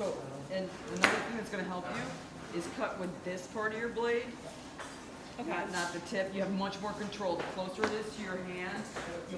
So, and another thing that's gonna help you is cut with this part of your blade, Okay. not, not the tip. You have much more control. The closer it is to your hand, you